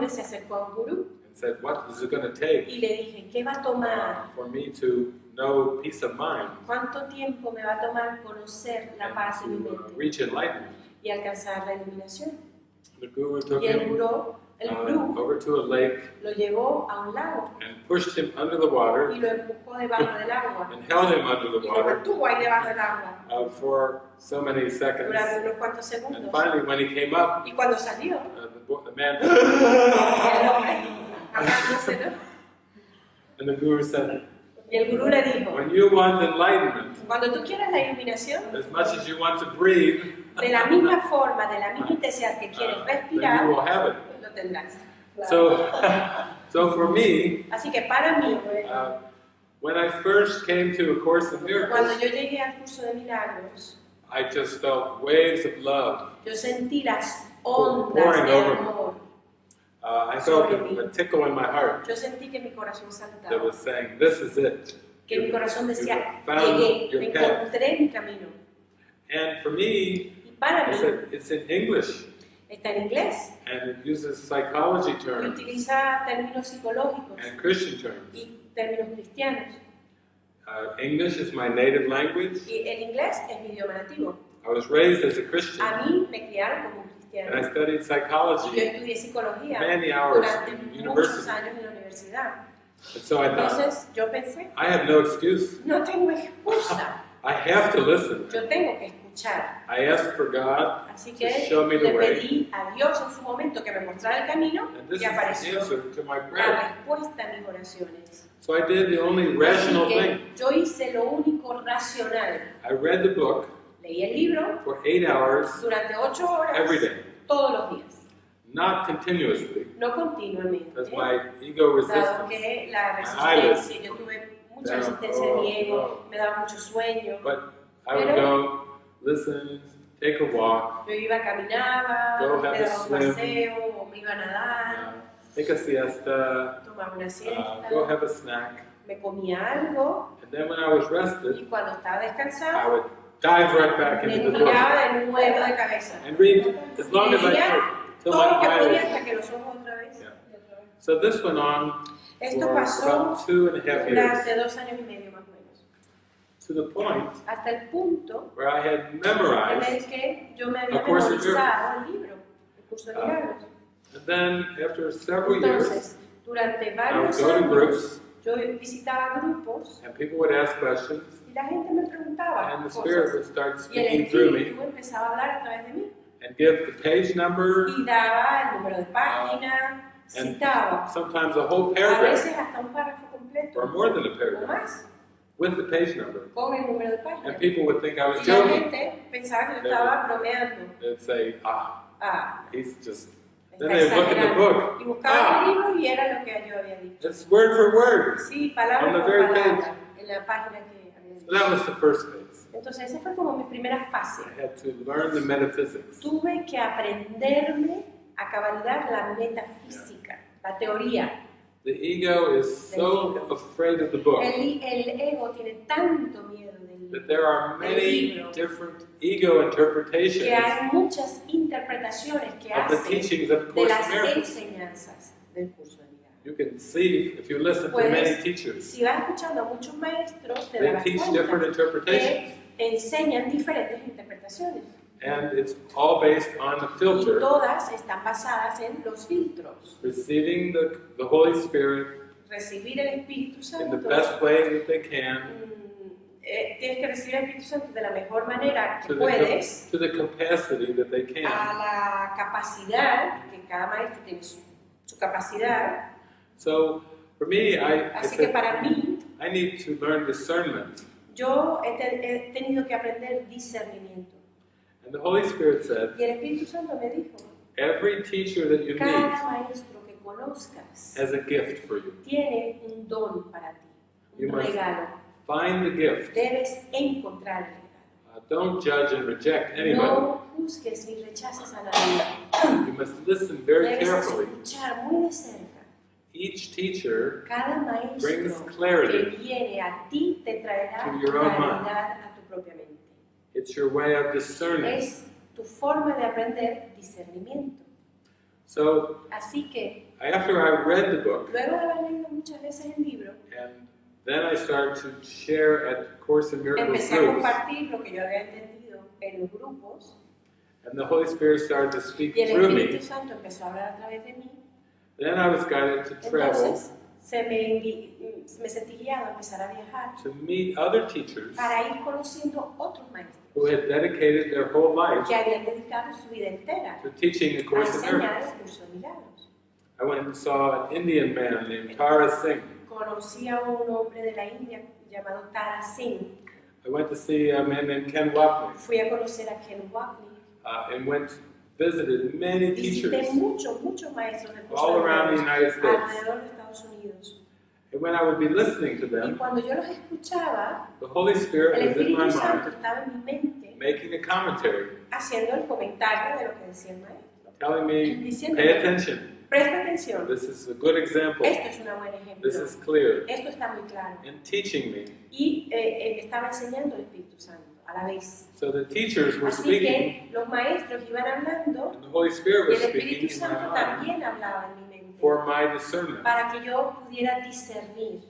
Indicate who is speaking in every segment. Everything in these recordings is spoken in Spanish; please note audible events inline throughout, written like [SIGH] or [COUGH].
Speaker 1: hombre se acercó a un gurú
Speaker 2: and said, "What is it going to take
Speaker 1: y le dije, ¿qué va a tomar?
Speaker 2: for me to know peace of mind
Speaker 1: ¿Cuánto tiempo me va a tomar conocer la paz en mi
Speaker 2: and to uh,
Speaker 1: mente
Speaker 2: reach enlightenment?"
Speaker 1: y alcanzar la iluminación?
Speaker 2: The guru took
Speaker 1: Y el
Speaker 2: him
Speaker 1: gurú, el
Speaker 2: uh,
Speaker 1: gurú
Speaker 2: over to a lake
Speaker 1: lo llevó a un lago
Speaker 2: and pushed him under the water
Speaker 1: y lo empujó debajo del agua
Speaker 2: and held him under the
Speaker 1: y lo
Speaker 2: water
Speaker 1: mantuvo ahí debajo del agua
Speaker 2: uh, for so many seconds.
Speaker 1: durante unos cuantos
Speaker 2: And
Speaker 1: segundos.
Speaker 2: finally, when he came up,
Speaker 1: Y cuando salió,
Speaker 2: the, man, [LAUGHS] and the guru said,
Speaker 1: y el gurú le dijo,
Speaker 2: "When you want enlightenment,
Speaker 1: cuando tú quieras la iluminación,
Speaker 2: as much as you want to breathe,
Speaker 1: de la misma forma, de la misma intensidad que quieres respirar,
Speaker 2: you will have it."
Speaker 1: lo tendrás.
Speaker 2: So, [LAUGHS] so for me,
Speaker 1: Así que para mí,
Speaker 2: uh, when I first came to A Course in
Speaker 1: cuando
Speaker 2: Miracles,
Speaker 1: yo llegué al curso de milagros,
Speaker 2: I just felt waves of love.
Speaker 1: yo sentí las ondas
Speaker 2: Pouring
Speaker 1: de
Speaker 2: over me.
Speaker 1: amor.
Speaker 2: Uh, I felt a, a tickle in my heart
Speaker 1: Yo sentí que mi corazón
Speaker 2: that
Speaker 1: saltaba,
Speaker 2: was saying, "This is it."
Speaker 1: que mi corazón decía, llegué,
Speaker 2: path.
Speaker 1: encontré mi camino.
Speaker 2: And for me,
Speaker 1: Y para
Speaker 2: it's,
Speaker 1: mí,
Speaker 2: a, it's in English,
Speaker 1: está en inglés
Speaker 2: and it uses psychology
Speaker 1: y
Speaker 2: terms
Speaker 1: utiliza términos psicológicos
Speaker 2: and Christian terms.
Speaker 1: y términos cristianos.
Speaker 2: Uh, English is my native language.
Speaker 1: Y el inglés es mi idioma nativo.
Speaker 2: I was raised as a Christian,
Speaker 1: A mí me criaron como
Speaker 2: and I studied
Speaker 1: Y yo
Speaker 2: psychology
Speaker 1: estudié psicología
Speaker 2: many hours
Speaker 1: durante
Speaker 2: in
Speaker 1: muchos
Speaker 2: university.
Speaker 1: años en la universidad.
Speaker 2: And so I thought,
Speaker 1: Entonces yo pensé,
Speaker 2: I have no excuse.
Speaker 1: no tengo excusa, [LAUGHS]
Speaker 2: I have to listen.
Speaker 1: yo tengo que escuchar.
Speaker 2: I asked for God,
Speaker 1: Así
Speaker 2: show me the
Speaker 1: le
Speaker 2: way,
Speaker 1: pedí a Dios en su momento que me mostrara el camino
Speaker 2: and this
Speaker 1: y
Speaker 2: is the
Speaker 1: apareció
Speaker 2: answer to my
Speaker 1: la respuesta a mis oraciones.
Speaker 2: So I did the only
Speaker 1: Así
Speaker 2: rational thing.
Speaker 1: que yo hice lo único racional.
Speaker 2: I read the book
Speaker 1: Leí el libro
Speaker 2: for eight hours
Speaker 1: durante ocho horas
Speaker 2: every day,
Speaker 1: todos los días,
Speaker 2: not continuously,
Speaker 1: no continuamente.
Speaker 2: because my ego resistance.
Speaker 1: que la resistencia, yo tuve mucha resistencia mi ego, me daba mucho sueño.
Speaker 2: But I would go, listen, take a walk,
Speaker 1: Yo iba, caminaba,
Speaker 2: Go
Speaker 1: me
Speaker 2: have a
Speaker 1: daba un paseo, o me iba a nadar,
Speaker 2: take a siesta,
Speaker 1: tomaba una
Speaker 2: uh,
Speaker 1: siesta,
Speaker 2: go have a snack.
Speaker 1: me comía algo.
Speaker 2: And then when I was rested,
Speaker 1: y cuando estaba
Speaker 2: I would dive right back
Speaker 1: me
Speaker 2: into the book
Speaker 1: tiraba de nuevo de cabeza.
Speaker 2: and read as long as I could till
Speaker 1: Todo lo que
Speaker 2: my
Speaker 1: podía
Speaker 2: eyes.
Speaker 1: hasta que los ojos otra vez.
Speaker 2: Yeah. So this went on
Speaker 1: Esto
Speaker 2: for
Speaker 1: pasó
Speaker 2: about two and a half years,
Speaker 1: durante dos años y medio más o menos.
Speaker 2: to the point
Speaker 1: Hasta el punto
Speaker 2: where I had
Speaker 1: en el
Speaker 2: memorized.
Speaker 1: que yo me había
Speaker 2: A Course in
Speaker 1: memorizado el libro, el curso de
Speaker 2: Ah.
Speaker 1: milagros.
Speaker 2: And then after several years,
Speaker 1: Entonces, durante
Speaker 2: I would
Speaker 1: varios
Speaker 2: go to
Speaker 1: años,
Speaker 2: groups
Speaker 1: yo visitaba grupos
Speaker 2: and people would ask questions
Speaker 1: y la gente me preguntaba
Speaker 2: and the Spirit would start
Speaker 1: Y el
Speaker 2: speaking through me
Speaker 1: espíritu empezaba a hablar a través de mí
Speaker 2: and give the page number,
Speaker 1: y daba el número de página,
Speaker 2: and
Speaker 1: citaba
Speaker 2: sometimes a whole
Speaker 1: a
Speaker 2: paragraph
Speaker 1: veces hasta un párrafo completo
Speaker 2: or more than a
Speaker 1: o
Speaker 2: paragraph
Speaker 1: más
Speaker 2: with the page number.
Speaker 1: con el número de página.
Speaker 2: And people would think I was
Speaker 1: Y la
Speaker 2: joking.
Speaker 1: gente pensaba que yo estaba bromeando.
Speaker 2: They'd say, ah,
Speaker 1: Ah,
Speaker 2: he's just.
Speaker 1: está
Speaker 2: Then they look in the
Speaker 1: exagerando.
Speaker 2: book.
Speaker 1: Y buscaba
Speaker 2: Ah.
Speaker 1: el libro y era lo que yo había dicho.
Speaker 2: It's word for word.
Speaker 1: Sí, palabra
Speaker 2: On the
Speaker 1: por
Speaker 2: very
Speaker 1: palabra, la página que había.
Speaker 2: So that was the first phase.
Speaker 1: Entonces, esa fue como mi primera fase.
Speaker 2: I had to learn the metaphysics.
Speaker 1: Tuve que aprenderme a cabalidad la metafísica, la teoría.
Speaker 2: The ego is so afraid of the book
Speaker 1: El, el ego tiene tanto miedo del
Speaker 2: that there are many
Speaker 1: libro
Speaker 2: different ego interpretations
Speaker 1: que hay muchas interpretaciones que
Speaker 2: of the
Speaker 1: hace
Speaker 2: teachings of the
Speaker 1: de las enseñanzas del curso.
Speaker 2: You can see if you listen to
Speaker 1: Puedes-
Speaker 2: many teachers,
Speaker 1: Si vas escuchando a muchos maestros, te
Speaker 2: they
Speaker 1: darás
Speaker 2: teach
Speaker 1: cuenta
Speaker 2: different interpretations.
Speaker 1: que enseñan diferentes interpretaciones.
Speaker 2: And it's all based on the
Speaker 1: Y
Speaker 2: filter,
Speaker 1: todas están basadas en los filtros.
Speaker 2: receiving the, the Holy Spirit
Speaker 1: Recibir el Espíritu
Speaker 2: in
Speaker 1: Santo.
Speaker 2: the best way that they can,
Speaker 1: mm, eh, tienes que recibir el Espíritu Santo de la mejor manera que
Speaker 2: to the,
Speaker 1: puedes,
Speaker 2: to the capacity that they
Speaker 1: a
Speaker 2: can.
Speaker 1: la capacidad, que cada maestro tiene su, su capacidad.
Speaker 2: So for me, I, I
Speaker 1: Así que para mí,
Speaker 2: I need to learn discernment.
Speaker 1: yo he, te- he tenido que aprender discernimiento.
Speaker 2: And the Holy Spirit said,
Speaker 1: Y el Espíritu Santo me dijo,
Speaker 2: every teacher that you
Speaker 1: cada
Speaker 2: meet
Speaker 1: maestro que conozcas
Speaker 2: has a gift for you.
Speaker 1: tiene un don para ti,
Speaker 2: You
Speaker 1: un
Speaker 2: must
Speaker 1: regalo.
Speaker 2: Find the gift.
Speaker 1: Debes encontrar el regalo.
Speaker 2: Uh, don't judge and reject anybody.
Speaker 1: No juzgues ni rechaces a nadie.
Speaker 2: You must listen very
Speaker 1: Debes
Speaker 2: carefully.
Speaker 1: escuchar muy.
Speaker 2: Each teacher
Speaker 1: Cada
Speaker 2: brings
Speaker 1: que
Speaker 2: clarity
Speaker 1: viene a ti te traerá
Speaker 2: to your own mind.
Speaker 1: a tu propia mente.
Speaker 2: It's your way of discerning.
Speaker 1: es tu forma de aprender discernimiento.
Speaker 2: So
Speaker 1: Así que
Speaker 2: after I read the book,
Speaker 1: luego de haber leído muchas veces el libro,
Speaker 2: and then I started to share at Course in Miracles
Speaker 1: empecé a
Speaker 2: groups,
Speaker 1: compartir lo que yo había entendido en los grupos
Speaker 2: and the Holy Spirit started to speak
Speaker 1: y el
Speaker 2: through
Speaker 1: Espíritu
Speaker 2: me.
Speaker 1: Santo empezó a hablar a través de mí.
Speaker 2: Then I was guided to travel
Speaker 1: Entonces se me, me sentí guiado a empezar a viajar
Speaker 2: to meet other teachers
Speaker 1: para ir conociendo otros maestros
Speaker 2: who had dedicated their whole life
Speaker 1: que habían dedicado su vida entera
Speaker 2: to teaching A Course in Miracles. I went and saw an Indian man named Tara Singh.
Speaker 1: Conocí a un hombre de la India llamado Tara Singh.
Speaker 2: I went to see a man named Ken Wapnick
Speaker 1: Fui a conocer a Ken Wapnick.
Speaker 2: uh, and went visited many
Speaker 1: Visité
Speaker 2: teachers
Speaker 1: muchos, muchos maestros
Speaker 2: all around the United States.
Speaker 1: alrededor de Estados Unidos.
Speaker 2: And when I would be listening to
Speaker 1: Y
Speaker 2: them,
Speaker 1: cuando yo los escuchaba,
Speaker 2: the Holy
Speaker 1: el
Speaker 2: Spirit was in my
Speaker 1: Espíritu Santo
Speaker 2: mind
Speaker 1: estaba en mi mente
Speaker 2: making a commentary,
Speaker 1: haciendo el comentario de lo que decía el maestro.
Speaker 2: telling me, pay attention.
Speaker 1: presta atención,
Speaker 2: This is a good example.
Speaker 1: esto es un buen ejemplo,
Speaker 2: This is clear.
Speaker 1: esto está muy claro.
Speaker 2: And teaching me.
Speaker 1: Y eh, eh, estaba enseñando el Espíritu Santo a la vez.
Speaker 2: So the teachers were
Speaker 1: Así
Speaker 2: speaking,
Speaker 1: que los maestros iban hablando
Speaker 2: and the Holy Spirit
Speaker 1: y
Speaker 2: was
Speaker 1: el
Speaker 2: speaking
Speaker 1: Espíritu
Speaker 2: in my
Speaker 1: Santo también hablaba en mi mente
Speaker 2: for my discernment.
Speaker 1: para que yo pudiera discernir.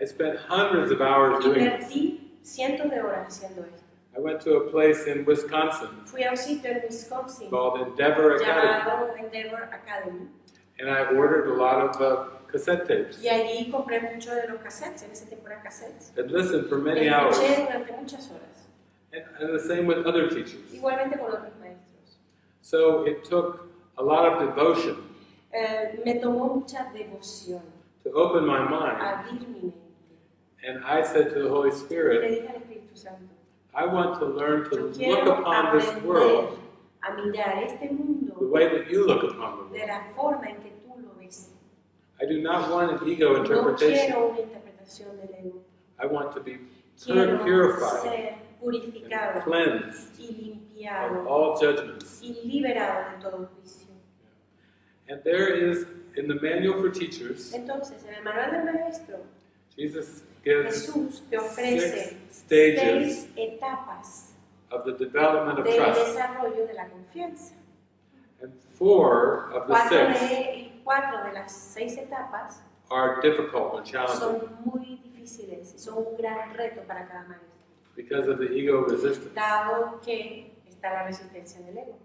Speaker 2: I spent hundreds of hours doing this.
Speaker 1: Cientos de horas haciendo esto.
Speaker 2: I went to a place in Wisconsin
Speaker 1: Fui a un sitio en Wisconsin
Speaker 2: called Endeavor Academy,
Speaker 1: Endeavor Academy
Speaker 2: and I ordered a lot of uh, cassette tapes
Speaker 1: y allí compré muchos de los cassettes, en ese tiempo eran cassettes.
Speaker 2: and listened for
Speaker 1: Y
Speaker 2: many hours.
Speaker 1: escuché durante muchas horas,
Speaker 2: And, and the same with other teachers.
Speaker 1: igualmente con otros maestros.
Speaker 2: So it took a lot of devotion
Speaker 1: Eh, me tomó mucha devoción
Speaker 2: to open my mind,
Speaker 1: abrir mi mente.
Speaker 2: and I said to the Holy
Speaker 1: Le
Speaker 2: Spirit,
Speaker 1: dije al Espíritu Santo,
Speaker 2: I want to learn to look upon this world
Speaker 1: a mirar este
Speaker 2: the
Speaker 1: mundo
Speaker 2: way that you look upon the
Speaker 1: de la forma en que tú lo ves.
Speaker 2: I do not want an ego
Speaker 1: No
Speaker 2: interpretation.
Speaker 1: quiero una interpretación del ego.
Speaker 2: I want to be purified
Speaker 1: purificado y limpiado
Speaker 2: all judgments.
Speaker 1: y liberado de todo juicio.
Speaker 2: And there is, in the manual for teachers,
Speaker 1: Entonces, en el manual del maestro,
Speaker 2: Jesus gives
Speaker 1: Jesús te ofrece
Speaker 2: six stages
Speaker 1: seis etapas
Speaker 2: of the development of
Speaker 1: del
Speaker 2: trust.
Speaker 1: desarrollo de la confianza.
Speaker 2: And four of the
Speaker 1: Cuatro
Speaker 2: six
Speaker 1: de, cuatro de las seis etapas
Speaker 2: are difficult and challenging
Speaker 1: son muy difíciles y son un gran reto para cada maestro,
Speaker 2: because of the ego resistance.
Speaker 1: dado que está la resistencia del ego.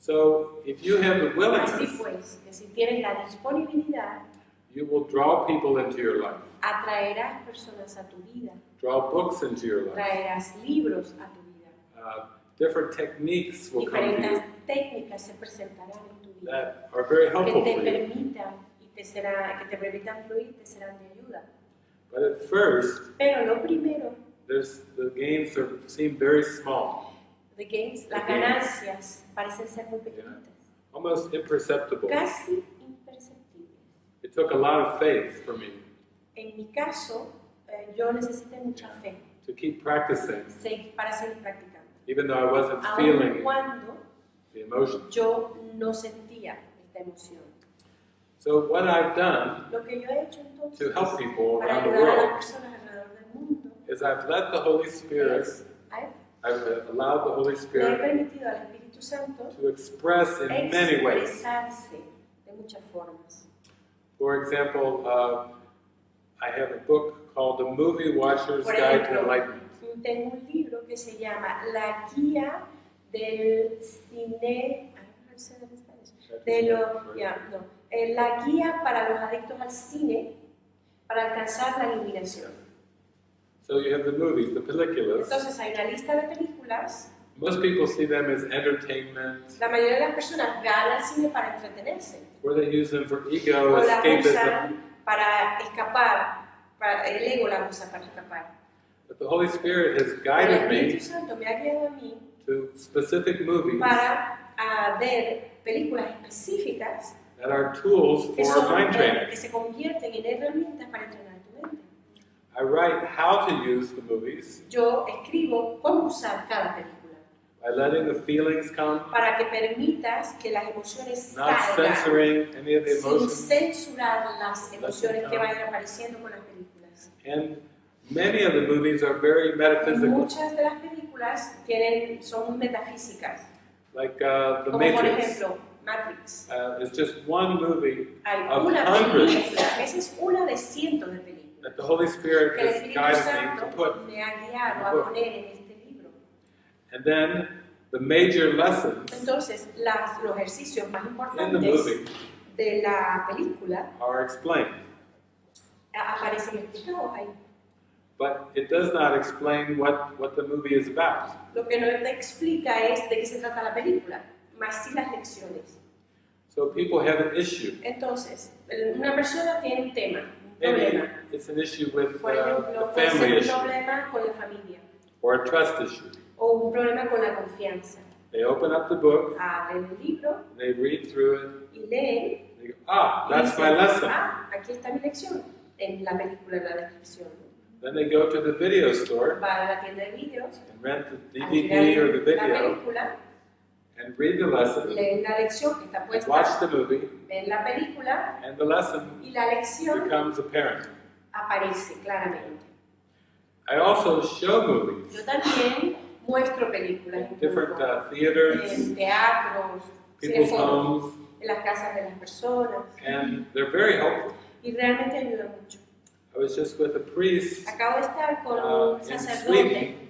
Speaker 2: So if you have the
Speaker 1: Así
Speaker 2: willingness,
Speaker 1: pues, que si tienes la disponibilidad,
Speaker 2: you will draw people into your life,
Speaker 1: atraerás personas a tu vida,
Speaker 2: draw books into your life.
Speaker 1: traerás libros a tu vida,
Speaker 2: Uh, different techniques will come to
Speaker 1: diferentes
Speaker 2: you
Speaker 1: técnicas se presentarán en tu vida
Speaker 2: that are very
Speaker 1: que
Speaker 2: helpful
Speaker 1: te
Speaker 2: for you.
Speaker 1: permitan y te será, que te permitan fluir, te serán de ayuda.
Speaker 2: But at first,
Speaker 1: Pero lo primero,
Speaker 2: there's the gains are, seem very small,
Speaker 1: the gains, las
Speaker 2: The gains.
Speaker 1: ganancias parecen ser muy pequeñitas,
Speaker 2: almost imperceptible.
Speaker 1: casi imperceptibles.
Speaker 2: It took a lot of faith for me
Speaker 1: En mi caso, eh, yo necesité mucha fe
Speaker 2: to keep practicing,
Speaker 1: para seguir practicando.
Speaker 2: even though I wasn't
Speaker 1: Aun
Speaker 2: feeling
Speaker 1: cuando
Speaker 2: the emotion.
Speaker 1: yo no sentía esta emoción.
Speaker 2: So what I've done
Speaker 1: Lo que yo he hecho
Speaker 2: to help people around the
Speaker 1: las
Speaker 2: world is I've let the Holy Spirit,
Speaker 1: es, he
Speaker 2: I've allowed the Holy Spirit
Speaker 1: permitido al Espíritu Santo
Speaker 2: to express in many ways.
Speaker 1: expresarse de muchas formas.
Speaker 2: For example, uh, I have a book called The Movie Watcher's
Speaker 1: Por
Speaker 2: Guide to
Speaker 1: ejemplo,
Speaker 2: Enlightenment.
Speaker 1: tengo un libro que se llama La guía del cine. De lo, ya, no. Eh, la guía para los adictos al cine para alcanzar la iluminación.
Speaker 2: So you have the movies, the películas.
Speaker 1: Entonces hay una lista de películas.
Speaker 2: Most people see them as entertainment,
Speaker 1: La mayoría de las personas van al cine para entretenerse
Speaker 2: or they use them for ego,
Speaker 1: o la
Speaker 2: escapism.
Speaker 1: para escapar. Para, el ego la usa para escapar.
Speaker 2: But the Holy Spirit has guided me
Speaker 1: Santo me ha guiado a mí
Speaker 2: to specific movies
Speaker 1: para a ver películas específicas
Speaker 2: that are tools
Speaker 1: que,
Speaker 2: for
Speaker 1: son,
Speaker 2: mind
Speaker 1: que
Speaker 2: training.
Speaker 1: se convierten en herramientas para entrenar.
Speaker 2: I write how to use the movies
Speaker 1: Yo escribo cómo usar cada película
Speaker 2: by letting the feelings come,
Speaker 1: para que permitas que las emociones
Speaker 2: not
Speaker 1: salgan
Speaker 2: censoring any of the
Speaker 1: sin
Speaker 2: emotions.
Speaker 1: censurar las emociones que vayan apareciendo con las películas.
Speaker 2: And many of the movies are very metaphysical.
Speaker 1: Muchas de las películas tienen, son metafísicas,
Speaker 2: Like uh, The
Speaker 1: como por
Speaker 2: Matrix.
Speaker 1: ejemplo Matrix.
Speaker 2: Uh, it's just one movie
Speaker 1: Hay
Speaker 2: Of
Speaker 1: una
Speaker 2: hundreds.
Speaker 1: película, esa es una de cientos de películas
Speaker 2: that the Holy Spirit has guided me to put.
Speaker 1: guiado a
Speaker 2: book. And then the major lessons
Speaker 1: Entonces, las, los ejercicios más
Speaker 2: in the
Speaker 1: importantes
Speaker 2: movie
Speaker 1: de la película
Speaker 2: are explained.
Speaker 1: aparecen explicados ahí.
Speaker 2: But it does not explain what, what the movie is about.
Speaker 1: Lo que no te explica es de qué se trata la película, más sí las lecciones.
Speaker 2: So people have an issue.
Speaker 1: Entonces, una persona tiene un tema,
Speaker 2: Maybe
Speaker 1: problema.
Speaker 2: it's an issue with
Speaker 1: Por
Speaker 2: uh,
Speaker 1: ejemplo,
Speaker 2: a
Speaker 1: puede ser
Speaker 2: family
Speaker 1: un
Speaker 2: issue
Speaker 1: problema con la familia
Speaker 2: or a trust issue.
Speaker 1: o un problema con la confianza.
Speaker 2: They open up the book,
Speaker 1: Abren el libro
Speaker 2: they read through it,
Speaker 1: y leen.
Speaker 2: they go, ah,
Speaker 1: y
Speaker 2: that's my
Speaker 1: dicen,
Speaker 2: lesson.
Speaker 1: Ah, aquí está mi lección. En la película, en la descripción.
Speaker 2: Then they go to the video store
Speaker 1: Va a la tienda de vídeos,
Speaker 2: and rent the DVD or the
Speaker 1: la
Speaker 2: video
Speaker 1: película,
Speaker 2: and read the lesson,
Speaker 1: leen la lección que está
Speaker 2: watch
Speaker 1: puesta,
Speaker 2: the movie,
Speaker 1: ven la película
Speaker 2: and the lesson
Speaker 1: y la lección
Speaker 2: becomes apparent.
Speaker 1: aparece claramente.
Speaker 2: I also show movies
Speaker 1: Yo también muestro películas en,
Speaker 2: different uh, theaters,
Speaker 1: en teatros,
Speaker 2: people's
Speaker 1: cineforos,
Speaker 2: homes,
Speaker 1: en las casas de las personas
Speaker 2: and they're very helpful.
Speaker 1: y realmente ayuda mucho.
Speaker 2: I was just with a priest
Speaker 1: Acabo de estar con
Speaker 2: uh,
Speaker 1: un sacerdote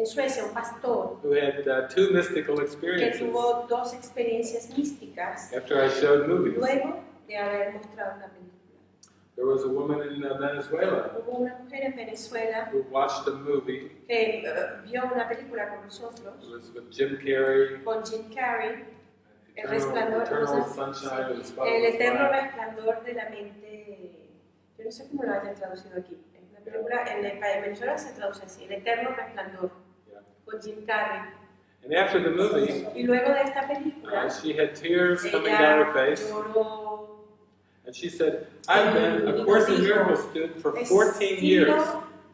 Speaker 1: en Suecia, un pastor,
Speaker 2: who had uh, two mystical
Speaker 1: que
Speaker 2: experiences
Speaker 1: tuvo dos experiencias místicas
Speaker 2: after I showed movies.
Speaker 1: luego de haber mostrado una película.
Speaker 2: There was a woman in uh, Venezuela
Speaker 1: Hubo una mujer en Venezuela
Speaker 2: who watched a movie.
Speaker 1: que eh, vio una película con nosotros,
Speaker 2: It was with Jim Carrey,
Speaker 1: con Jim Carrey, El
Speaker 2: Eternal,
Speaker 1: Resplandor,
Speaker 2: Eternal
Speaker 1: sé,
Speaker 2: Sunshine of the
Speaker 1: El
Speaker 2: Spotless
Speaker 1: eterno
Speaker 2: Mind.
Speaker 1: resplandor de la mente. Yo no sé cómo lo hayan traducido aquí. Es una película, en, en Venezuela se traduce así: El eterno resplandor. Con Jim Carrey.
Speaker 2: And after the movie,
Speaker 1: Y luego de esta
Speaker 2: uh, she had tears coming down her face,
Speaker 1: lloró.
Speaker 2: and she said, "I've been a Course in Miracles student for 14 years,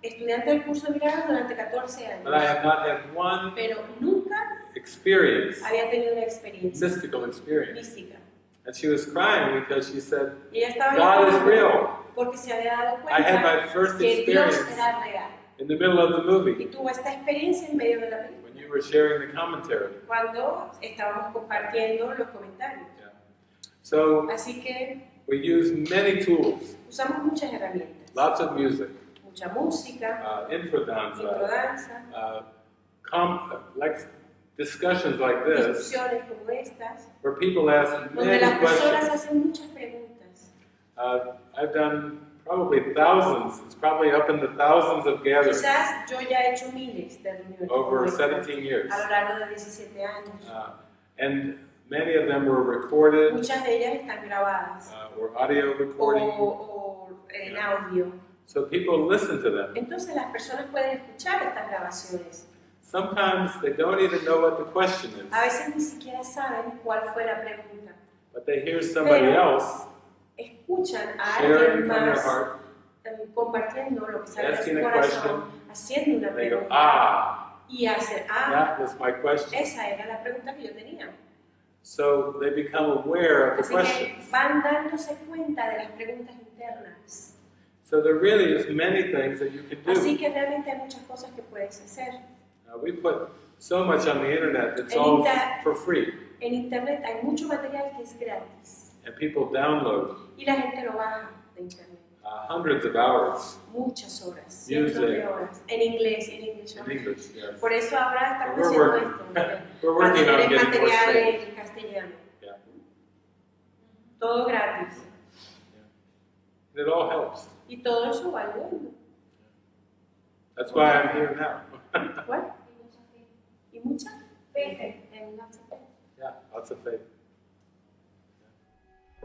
Speaker 1: estudiante del curso de milagros durante 14
Speaker 2: but I have not had one
Speaker 1: pero nunca
Speaker 2: experience,
Speaker 1: había tenido una experiencia
Speaker 2: mystical experience."
Speaker 1: mística.
Speaker 2: And she was crying because she said,
Speaker 1: Y ella estaba
Speaker 2: "God is real.
Speaker 1: porque se había dado
Speaker 2: I had
Speaker 1: cuenta
Speaker 2: my first
Speaker 1: que Dios
Speaker 2: experience
Speaker 1: era real.
Speaker 2: In the middle of the
Speaker 1: Y
Speaker 2: movie
Speaker 1: tuvo esta experiencia en medio de la película.
Speaker 2: when you were sharing the commentary."
Speaker 1: cuando estábamos compartiendo los comentarios.
Speaker 2: Yeah. So
Speaker 1: Así que
Speaker 2: we use many tools,
Speaker 1: usamos muchas herramientas,
Speaker 2: lots of music,
Speaker 1: mucha música,
Speaker 2: uh, infodanza,
Speaker 1: microdanza,
Speaker 2: uh, com- like discussions like this,
Speaker 1: discusiones como estas,
Speaker 2: where people ask
Speaker 1: donde
Speaker 2: many
Speaker 1: las personas
Speaker 2: questions.
Speaker 1: hacen muchas preguntas.
Speaker 2: Uh, I've done probably thousands, it's probably up in the thousands of gatherings
Speaker 1: Quizás yo ya he hecho miles de reuniones
Speaker 2: over 17 years.
Speaker 1: a lo largo de 17 años.
Speaker 2: Uh, and many of them were recorded
Speaker 1: Muchas de ellas están grabadas
Speaker 2: uh, or audio
Speaker 1: o,
Speaker 2: recording,
Speaker 1: o en audio.
Speaker 2: so people listen to them.
Speaker 1: Entonces las personas pueden escuchar estas grabaciones.
Speaker 2: Sometimes they don't even know what the question is,
Speaker 1: A veces ni siquiera saben cuál fue la pregunta.
Speaker 2: but they hear somebody
Speaker 1: Pero-
Speaker 2: else
Speaker 1: Escuchan a alguien más eh, compartiendo lo que sale de su corazón, haciendo una pregunta
Speaker 2: ah,
Speaker 1: y hacen, ah, esa era la pregunta que yo tenía.
Speaker 2: So they become aware of the
Speaker 1: Así que
Speaker 2: questions.
Speaker 1: van dándose cuenta de las preguntas internas.
Speaker 2: So there really is many things that you can
Speaker 1: Así
Speaker 2: do.
Speaker 1: que realmente hay muchas cosas que puedes hacer.
Speaker 2: We put so much on the internet,
Speaker 1: En
Speaker 2: all for free.
Speaker 1: En internet hay mucho material que es gratis
Speaker 2: And people download
Speaker 1: y la gente lo baja de internet.
Speaker 2: uh, hundreds of hours
Speaker 1: Muchas horas, cientos de
Speaker 2: Music.
Speaker 1: horas, en inglés, en inglés.
Speaker 2: in English. Yes.
Speaker 1: Por eso ahora estamos haciendo
Speaker 2: working,
Speaker 1: esto. [LAUGHS]
Speaker 2: we're working on getting
Speaker 1: material en castellano.
Speaker 2: Yeah.
Speaker 1: Todo gratis.
Speaker 2: It all helps.
Speaker 1: Y todo eso va ayudando.
Speaker 2: That's why I'm here now. [LAUGHS]
Speaker 1: Bueno, y mucha fe.
Speaker 2: yeah, lots of faith.